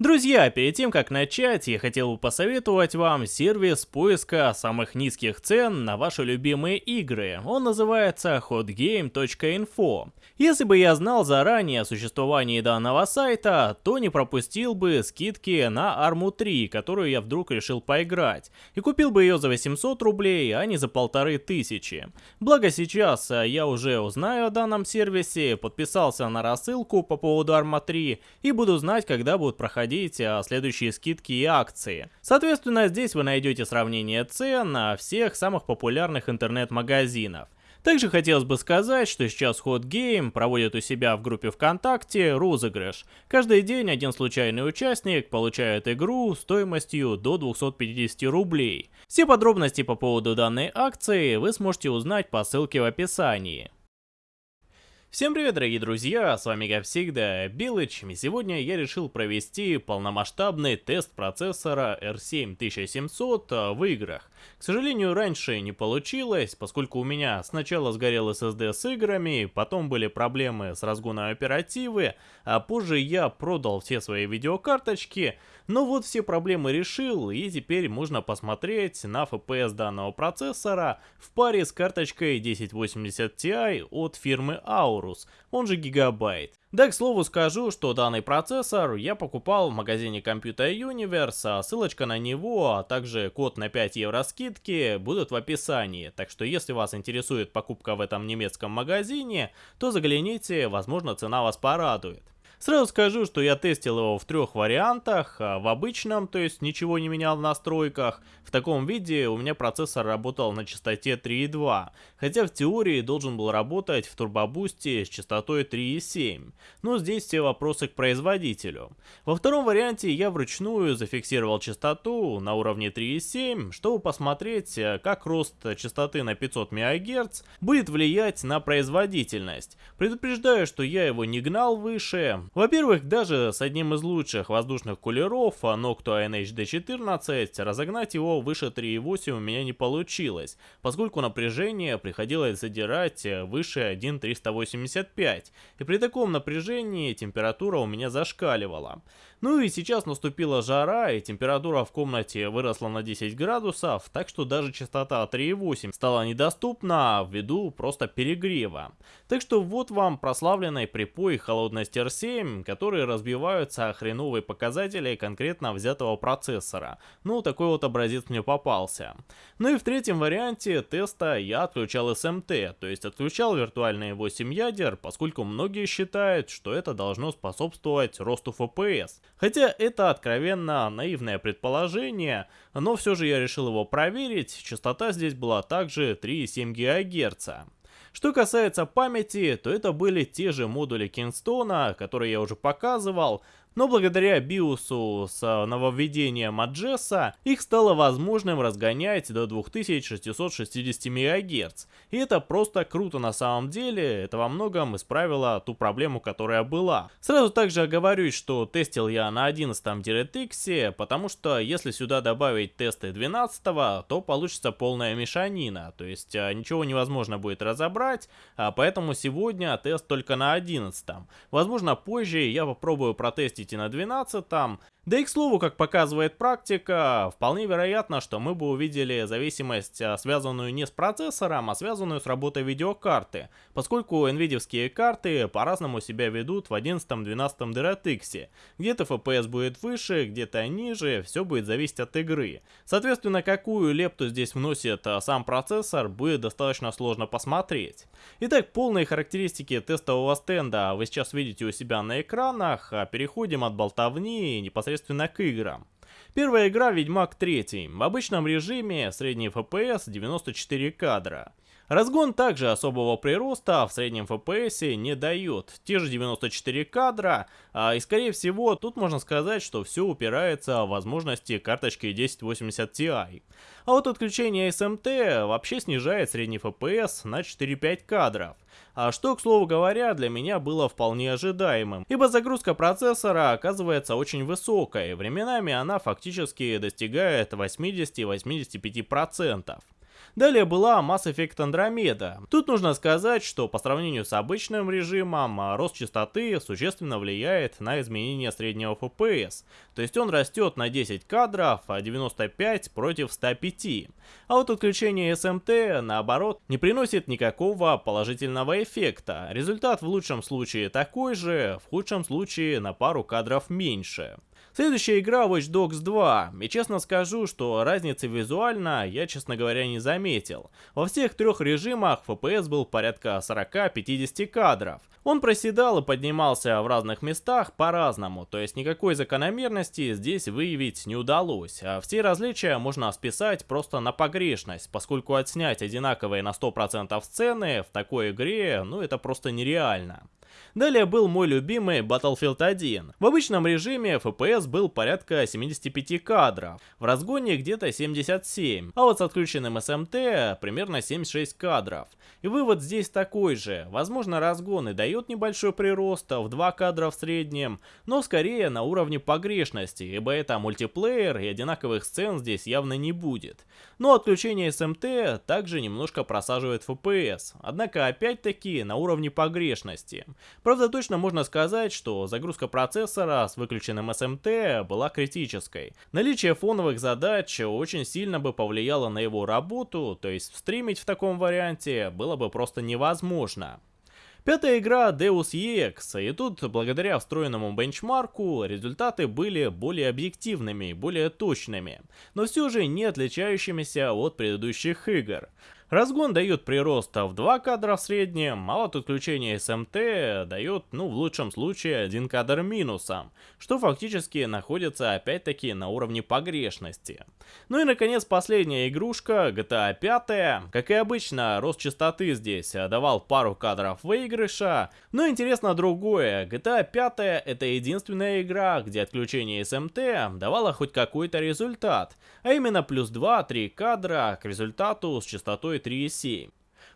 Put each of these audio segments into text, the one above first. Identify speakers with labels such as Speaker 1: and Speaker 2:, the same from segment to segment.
Speaker 1: Друзья, перед тем как начать, я хотел бы посоветовать вам сервис поиска самых низких цен на ваши любимые игры. Он называется hotgame.info. Если бы я знал заранее о существовании данного сайта, то не пропустил бы скидки на Armu 3, которую я вдруг решил поиграть, и купил бы ее за 800 рублей, а не за полторы тысячи. Благо сейчас э, я уже узнаю о данном сервисе, подписался на рассылку по поводу Arma 3 и буду знать, когда будут проходить проходить а, следующие скидки и акции. Соответственно, здесь вы найдете сравнение цен на всех самых популярных интернет-магазинов. Также хотелось бы сказать, что сейчас Hot Game проводит у себя в группе ВКонтакте розыгрыш. Каждый день один случайный участник получает игру стоимостью до 250 рублей. Все подробности по поводу данной акции вы сможете узнать по ссылке в описании. Всем привет, дорогие друзья, с вами как всегда Билыч, и сегодня я решил провести полномасштабный тест процессора R7 1700 а, в играх. К сожалению, раньше не получилось, поскольку у меня сначала сгорел SSD с играми, потом были проблемы с разгоном оперативы, а позже я продал все свои видеокарточки, но вот все проблемы решил, и теперь можно посмотреть на FPS данного процессора в паре с карточкой 1080 Ti от фирмы. Taurus, он же Gigabyte. Да, к слову скажу, что данный процессор я покупал в магазине Computer Universe, а ссылочка на него, а также код на 5 евро скидки будут в описании. Так что если вас интересует покупка в этом немецком магазине, то загляните, возможно цена вас порадует. Сразу скажу, что я тестил его в трех вариантах. А в обычном, то есть ничего не менял в настройках. В таком виде у меня процессор работал на частоте 3.2. Хотя в теории должен был работать в турбобусте с частотой 3.7. Но здесь все вопросы к производителю. Во втором варианте я вручную зафиксировал частоту на уровне 3.7, чтобы посмотреть, как рост частоты на 500 МГц будет влиять на производительность. Предупреждаю, что я его не гнал выше, во-первых, даже с одним из лучших воздушных кулеров, Noctua NHD14, разогнать его выше 3.8 у меня не получилось, поскольку напряжение приходилось задирать выше 1.385, и при таком напряжении температура у меня зашкаливала. Ну и сейчас наступила жара, и температура в комнате выросла на 10 градусов, так что даже частота 3.8 стала недоступна ввиду просто перегрева. Так что вот вам прославленный припой холодность R7, которые разбиваются о хреновые показатели конкретно взятого процессора. Ну, такой вот образец мне попался. Ну и в третьем варианте теста я отключал SMT, то есть отключал виртуальные 8 ядер, поскольку многие считают, что это должно способствовать росту FPS. Хотя это откровенно наивное предположение, но все же я решил его проверить, частота здесь была также 3,7 ГГц. Что касается памяти, то это были те же модули Кингстона, которые я уже показывал, но благодаря биосу с а, нововведением Аджеса их стало возможным разгонять до 2660 МГц. И это просто круто на самом деле, это во многом исправило ту проблему, которая была. Сразу также оговорюсь, что тестил я на 11 DirectX, потому что если сюда добавить тесты 12, то получится полная мешанина, то есть а, ничего невозможно будет разобрать, а поэтому сегодня тест только на 11. Возможно позже я попробую протестить запустите на 12 там, да и к слову, как показывает практика, вполне вероятно, что мы бы увидели зависимость, а, связанную не с процессором, а связанную с работой видеокарты, поскольку nvidia карты по-разному себя ведут в 11-12 DirectX. Где-то FPS будет выше, где-то ниже, все будет зависеть от игры. Соответственно, какую лепту здесь вносит а, сам процессор, будет достаточно сложно посмотреть. Итак, полные характеристики тестового стенда вы сейчас видите у себя на экранах, а переходим от болтовни непосредственно непосредственно к играм. Первая игра Ведьмак 3. В обычном режиме средний FPS 94 кадра. Разгон также особого прироста в среднем FPS не дает. Те же 94 кадра, а, и скорее всего тут можно сказать, что все упирается в возможности карточки 1080 Ti. А вот отключение SMT вообще снижает средний FPS на 4-5 кадров. А что, к слову говоря, для меня было вполне ожидаемым, ибо загрузка процессора оказывается очень высокой, временами она фактически достигает 80-85%. Далее была Mass Effect Andromeda. Тут нужно сказать, что по сравнению с обычным режимом, а, рост частоты существенно влияет на изменение среднего FPS. То есть он растет на 10 кадров, а 95 против 105. А вот отключение SMT, наоборот, не приносит никакого положительного эффекта. Результат в лучшем случае такой же, в худшем случае на пару кадров меньше. Следующая игра Watch Dogs 2, и честно скажу, что разницы визуально я, честно говоря, не заметил. Во всех трех режимах FPS был порядка 40-50 кадров. Он проседал и поднимался в разных местах по-разному, то есть никакой закономерности здесь выявить не удалось, а все различия можно списать просто на погрешность, поскольку отснять одинаковые на 100% сцены в такой игре, ну это просто нереально. Далее был мой любимый Battlefield 1. В обычном режиме FPS был порядка 75 кадров, в разгоне где-то 77, а вот с отключенным SMT примерно 76 кадров. И вывод здесь такой же, возможно разгон и дает небольшой прирост в 2 кадра в среднем, но скорее на уровне погрешности, ибо это мультиплеер и одинаковых сцен здесь явно не будет. Но отключение SMT также немножко просаживает FPS, однако опять-таки на уровне погрешности. Правда, точно можно сказать, что загрузка процессора с выключенным SMT была критической. Наличие фоновых задач очень сильно бы повлияло на его работу, то есть стримить в таком варианте было бы просто невозможно. Пятая игра Deus Ex, и тут благодаря встроенному бенчмарку результаты были более объективными, более точными, но все же не отличающимися от предыдущих игр. Разгон дает прирост в 2 кадра в среднем, а вот отключение SMT дает, ну в лучшем случае, 1 кадр минусом, что фактически находится опять-таки на уровне погрешности. Ну и наконец последняя игрушка, GTA 5. Как и обычно, рост частоты здесь давал пару кадров выигрыша, но интересно другое, GTA 5 это единственная игра, где отключение SMT давало хоть какой-то результат, а именно плюс 2-3 кадра к результату с частотой 3,7.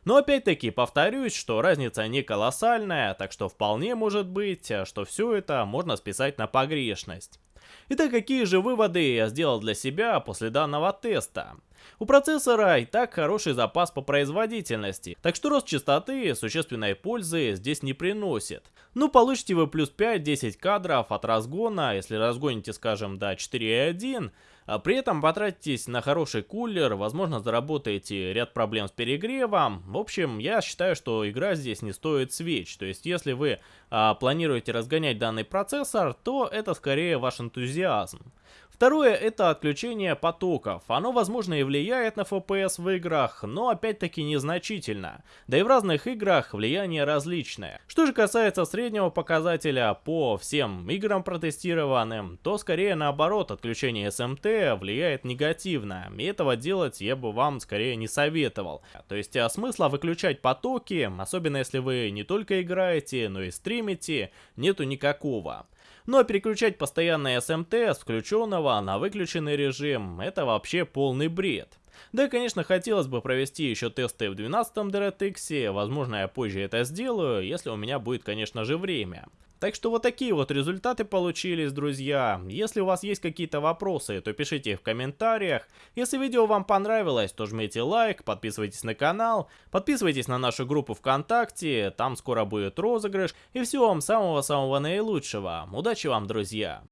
Speaker 1: Но опять-таки повторюсь, что разница не колоссальная, так что вполне может быть, что все это можно списать на погрешность. Итак, какие же выводы я сделал для себя после данного теста? У процессора и так хороший запас по производительности, так что рост частоты существенной пользы здесь не приносит. Ну получите вы плюс 5-10 кадров от разгона, если разгоните скажем до 4.1, а при этом потратитесь на хороший кулер, возможно заработаете ряд проблем с перегревом. В общем, я считаю, что игра здесь не стоит свеч. То есть, если вы а, планируете разгонять данный процессор, то это скорее ваш энтузиазм. Второе это отключение потоков. Оно возможно и влияет на FPS в играх, но опять-таки незначительно. Да и в разных играх влияние различное. Что же касается среднего показателя по всем играм протестированным, то скорее наоборот отключение SMT влияет негативно. И этого делать я бы вам скорее не советовал. То есть а смысла выключать потоки, особенно если вы не только играете, но и стримите, нету никакого. Но переключать постоянно SMT с включенного на выключенный режим это вообще полный бред. Да, конечно, хотелось бы провести еще тесты в 12 DirectX, возможно я позже это сделаю, если у меня будет, конечно же, время. Так что вот такие вот результаты получились, друзья. Если у вас есть какие-то вопросы, то пишите их в комментариях. Если видео вам понравилось, то жмите лайк, подписывайтесь на канал, подписывайтесь на нашу группу ВКонтакте, там скоро будет розыгрыш. И всего вам самого-самого наилучшего. Удачи вам, друзья!